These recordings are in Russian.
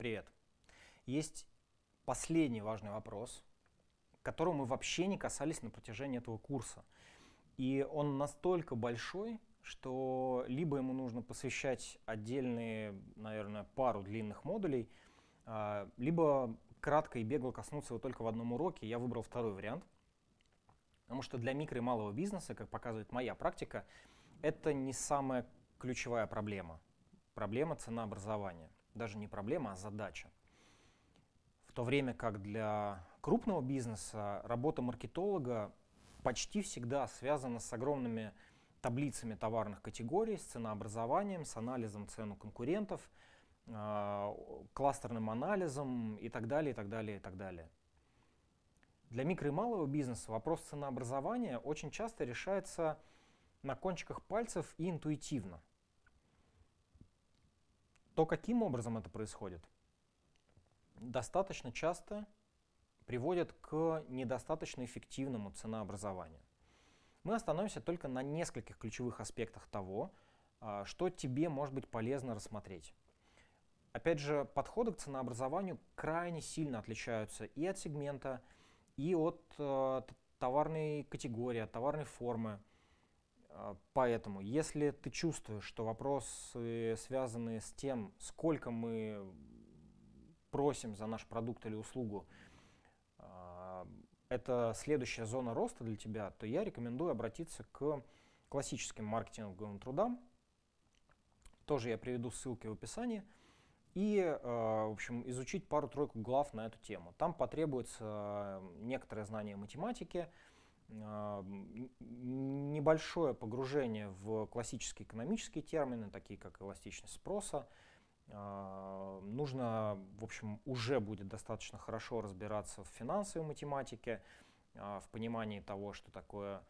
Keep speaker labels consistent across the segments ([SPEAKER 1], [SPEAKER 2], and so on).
[SPEAKER 1] Привет. Есть последний важный вопрос, которого мы вообще не касались на протяжении этого курса. И он настолько большой, что либо ему нужно посвящать отдельные, наверное, пару длинных модулей, а, либо кратко и бегло коснуться его только в одном уроке. Я выбрал второй вариант, потому что для микро и малого бизнеса, как показывает моя практика, это не самая ключевая проблема. Проблема ценообразования. Даже не проблема, а задача. В то время как для крупного бизнеса работа маркетолога почти всегда связана с огромными таблицами товарных категорий, с ценообразованием, с анализом цен у конкурентов, э, кластерным анализом и так далее, и так далее, и так далее. Для микро и малого бизнеса вопрос ценообразования очень часто решается на кончиках пальцев и интуитивно. То, каким образом это происходит, достаточно часто приводит к недостаточно эффективному ценообразованию. Мы остановимся только на нескольких ключевых аспектах того, а, что тебе может быть полезно рассмотреть. Опять же, подходы к ценообразованию крайне сильно отличаются и от сегмента, и от э, товарной категории, от товарной формы. А, поэтому, если ты чувствуешь, что вопросы, связанные с тем, сколько мы просим за наш продукт или услугу, а, это следующая зона роста для тебя, то я рекомендую обратиться к классическим маркетинговым трудам. Тоже я приведу ссылки в описании. И, а, в общем, изучить пару-тройку глав на эту тему. Там потребуется некоторое знание математики, небольшое погружение в классические экономические термины, такие как эластичность спроса. А, нужно, в общем, уже будет достаточно хорошо разбираться в финансовой математике, а, в понимании того, что такое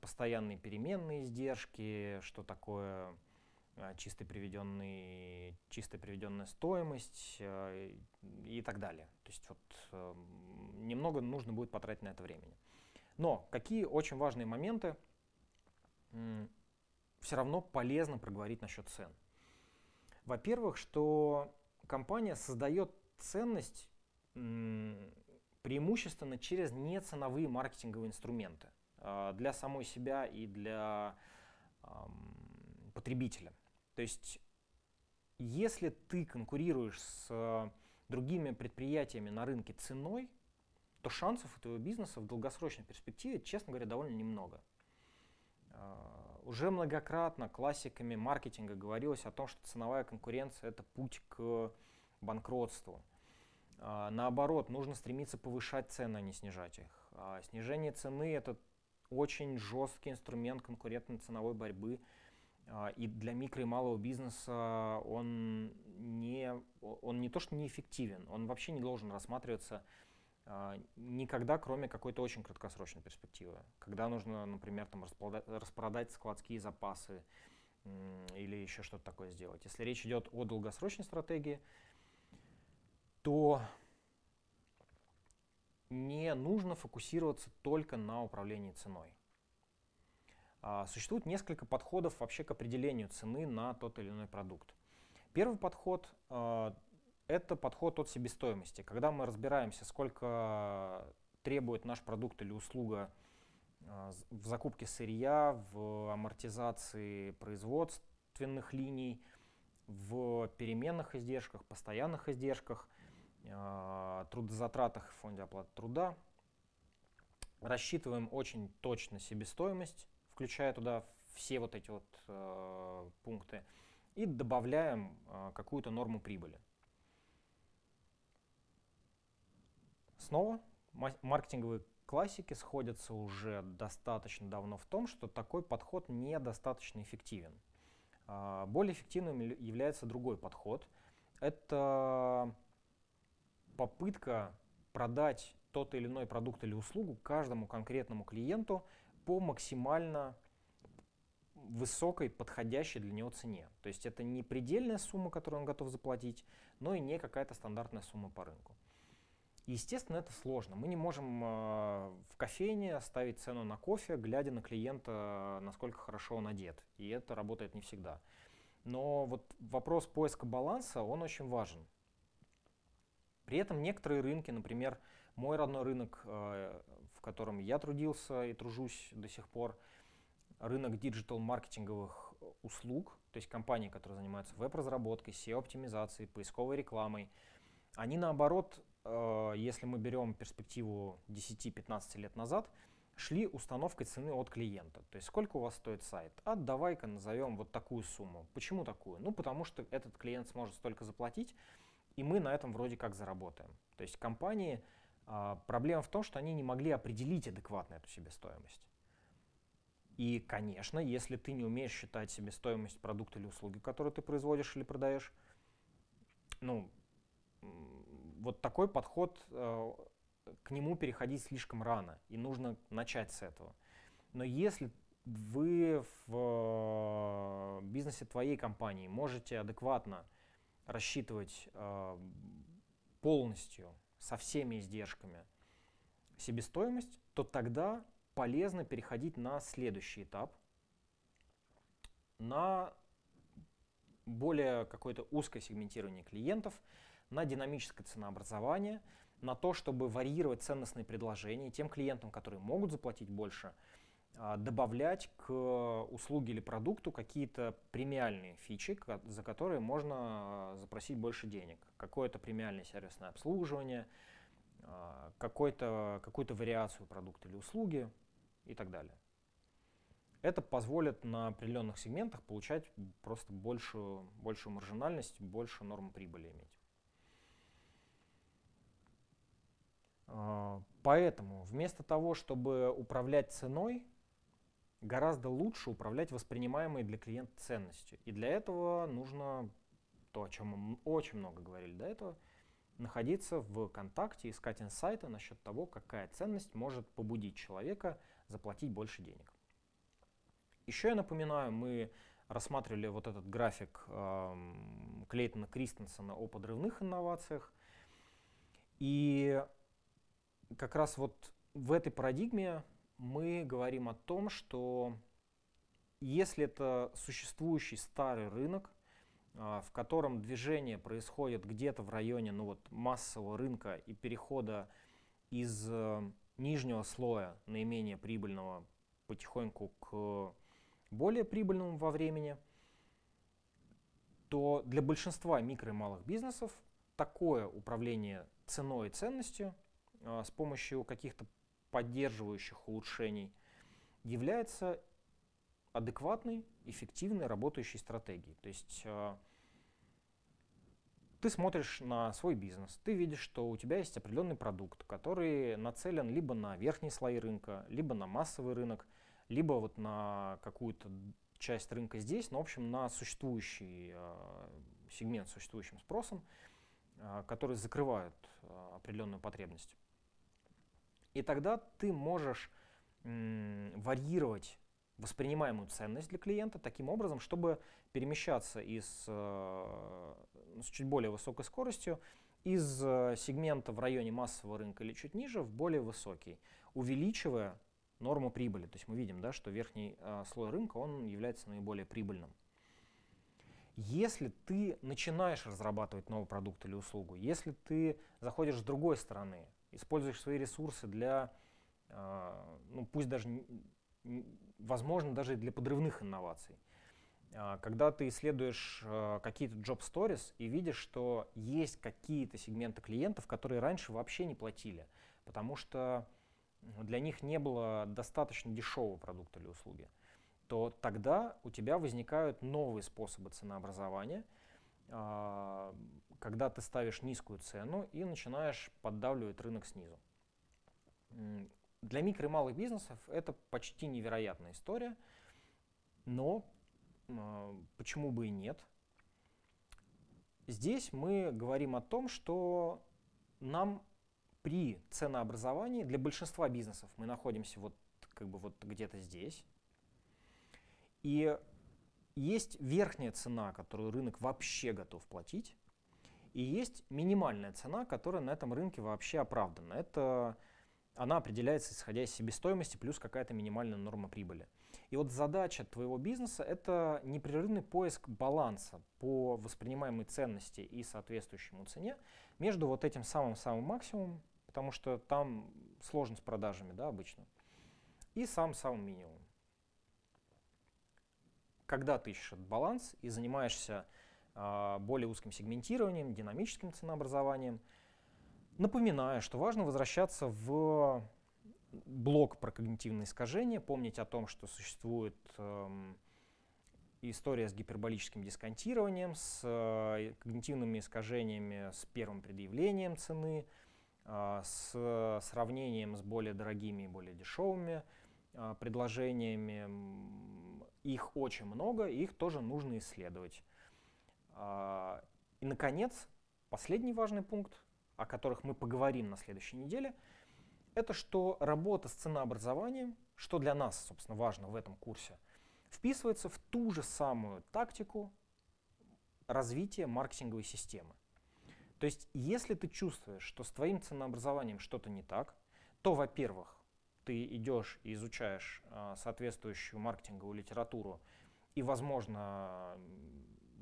[SPEAKER 1] постоянные переменные издержки, что такое чисто, приведенный, чисто приведенная стоимость и так далее. То есть вот, эм, немного нужно будет потратить на это времени. Но какие очень важные моменты все равно полезно проговорить насчет цен. Во-первых, что компания создает ценность преимущественно через неценовые маркетинговые инструменты а, для самой себя и для потребителя. То есть, если ты конкурируешь с другими предприятиями на рынке ценой, то шансов у твоего бизнеса в долгосрочной перспективе, честно говоря, довольно немного. А, уже многократно классиками маркетинга говорилось о том, что ценовая конкуренция – это путь к банкротству. А, наоборот, нужно стремиться повышать цены, а не снижать их. Снижение цены – это очень жесткий инструмент конкурентной ценовой борьбы, и для микро и малого бизнеса он не, он не то что неэффективен, он вообще не должен рассматриваться а, никогда, кроме какой-то очень краткосрочной перспективы. Когда нужно, например, там, распродать складские запасы или еще что-то такое сделать. Если речь идет о долгосрочной стратегии, то не нужно фокусироваться только на управлении ценой. А, существует несколько подходов вообще к определению цены на тот или иной продукт. Первый подход а, это подход от себестоимости. Когда мы разбираемся, сколько требует наш продукт или услуга а, в закупке сырья, в амортизации производственных линий, в переменных издержках, постоянных издержках, а, трудозатратах в фонде оплаты труда. Рассчитываем очень точно себестоимость, включая туда все вот эти вот э, пункты, и добавляем какую-то норму прибыли. Снова маркетинговые классики сходятся уже достаточно давно в том, что такой подход недостаточно эффективен. А, более эффективным является другой подход. Это попытка продать тот или иной продукт или услугу каждому конкретному клиенту по максимально высокой, подходящей для него цене. То есть это не предельная сумма, которую он готов заплатить, но и не какая-то стандартная сумма по рынку. Естественно, это сложно. Мы не можем э, в кофейне ставить цену на кофе, глядя на клиента, насколько хорошо он одет. И это работает не всегда. Но вот вопрос поиска баланса, он очень важен. При этом некоторые рынки, например, мой родной рынок, э, в котором я трудился и тружусь до сих пор, рынок диджитал-маркетинговых услуг, то есть компании, которые занимаются веб-разработкой, SEO-оптимизацией, поисковой рекламой, они наоборот, если мы берем перспективу 10-15 лет назад, шли установкой цены от клиента. То есть сколько у вас стоит сайт? А давай-ка назовем вот такую сумму. Почему такую? Ну потому что этот клиент сможет столько заплатить, и мы на этом вроде как заработаем. То есть компании, а, проблема в том, что они не могли определить адекватно эту себестоимость. И, конечно, если ты не умеешь считать себестоимость продукта или услуги, которые ты производишь или продаешь, ну, вот такой подход, э, к нему переходить слишком рано, и нужно начать с этого. Но если вы в э, бизнесе твоей компании можете адекватно рассчитывать э, полностью со всеми издержками себестоимость, то тогда полезно переходить на следующий этап, на более какое-то узкое сегментирование клиентов, на динамическое ценообразование, на то, чтобы варьировать ценностные предложения тем клиентам, которые могут заплатить больше, а, добавлять к услуге или продукту какие-то премиальные фичи, за которые можно а, запросить больше денег. Какое-то премиальное сервисное обслуживание, а, какую-то вариацию продукта или услуги и так далее. Это позволит на определенных сегментах получать просто большую, большую маржинальность, больше норму прибыли иметь. Поэтому вместо того, чтобы управлять ценой, гораздо лучше управлять воспринимаемой для клиента ценностью. И для этого нужно то, о чем мы очень много говорили до этого, находиться в контакте, искать инсайты насчет того, какая ценность может побудить человека заплатить больше денег. Еще я напоминаю, мы рассматривали вот этот график э, Клейтона Кристенсена о подрывных инновациях. И как раз вот в этой парадигме мы говорим о том, что если это существующий старый рынок, а, в котором движение происходит где-то в районе ну вот, массового рынка и перехода из э, нижнего слоя наименее прибыльного потихоньку к более прибыльному во времени, то для большинства микро и малых бизнесов такое управление ценой и ценностью с помощью каких-то поддерживающих улучшений является адекватной, эффективной, работающей стратегией. То есть а, ты смотришь на свой бизнес, ты видишь, что у тебя есть определенный продукт, который нацелен либо на верхние слои рынка, либо на массовый рынок, либо вот на какую-то часть рынка здесь, но, в общем, на существующий э, сегмент с существующим спросом, э, который закрывает э, определенную потребность. И тогда ты можешь варьировать воспринимаемую ценность для клиента таким образом, чтобы перемещаться из, э, с чуть более высокой скоростью из э, сегмента в районе массового рынка или чуть ниже в более высокий, увеличивая норму прибыли. То есть мы видим, да, что верхний э, слой рынка он является наиболее прибыльным. Если ты начинаешь разрабатывать новый продукт или услугу, если ты заходишь с другой стороны, используешь свои ресурсы для, а, ну пусть даже, возможно, даже для подрывных инноваций. А, когда ты исследуешь а, какие-то job stories и видишь, что есть какие-то сегменты клиентов, которые раньше вообще не платили, потому что для них не было достаточно дешевого продукта или услуги, то тогда у тебя возникают новые способы ценообразования – когда ты ставишь низкую цену и начинаешь поддавливать рынок снизу. Для микро и малых бизнесов это почти невероятная история, но а, почему бы и нет? Здесь мы говорим о том, что нам при ценообразовании для большинства бизнесов мы находимся вот как бы вот где-то здесь. И есть верхняя цена, которую рынок вообще готов платить, и есть минимальная цена, которая на этом рынке вообще оправдана. Это она определяется исходя из себестоимости плюс какая-то минимальная норма прибыли. И вот задача твоего бизнеса — это непрерывный поиск баланса по воспринимаемой ценности и соответствующему цене между вот этим самым-самым максимумом, потому что там сложно с продажами, да, обычно, и самым-самым минимумом. Когда ты ищешь этот баланс и занимаешься более узким сегментированием, динамическим ценообразованием, напоминаю, что важно возвращаться в блок про когнитивные искажения, помнить о том, что существует э, история с гиперболическим дисконтированием, с э, когнитивными искажениями с первым предъявлением цены, э, с сравнением с более дорогими и более дешевыми э, предложениями. Их очень много, их тоже нужно исследовать. Э, и, наконец, последний важный пункт, о которых мы поговорим на следующей неделе – это что работа с ценообразованием, что для нас, собственно, важно в этом курсе, вписывается в ту же самую тактику развития маркетинговой системы. То есть, если ты чувствуешь, что с твоим ценообразованием что-то не так, то, во-первых, ты идешь и изучаешь э, соответствующую маркетинговую литературу и, возможно,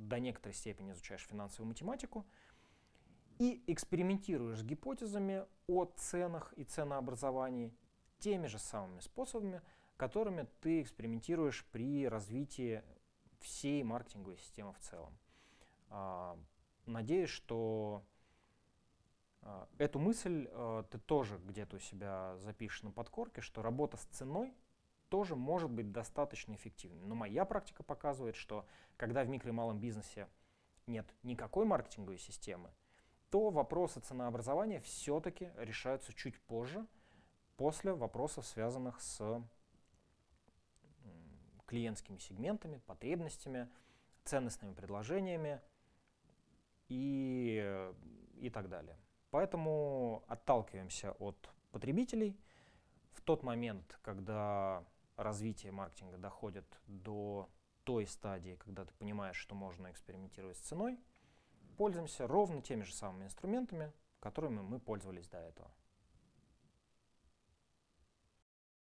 [SPEAKER 1] до некоторой степени изучаешь финансовую математику, и экспериментируешь с гипотезами о ценах и ценообразовании теми же самыми способами, которыми ты экспериментируешь при развитии всей маркетинговой системы в целом. А, надеюсь, что а, эту мысль а, ты тоже где-то у себя запишешь на подкорке, что работа с ценой тоже может быть достаточно эффективной. Но моя практика показывает, что когда в микро и малом бизнесе нет никакой маркетинговой системы, то вопросы ценообразования все-таки решаются чуть позже, после вопросов, связанных с клиентскими сегментами, потребностями, ценностными предложениями и, и так далее. Поэтому отталкиваемся от потребителей. В тот момент, когда развитие маркетинга доходит до той стадии, когда ты понимаешь, что можно экспериментировать с ценой – пользуемся ровно теми же самыми инструментами, которыми мы пользовались до этого.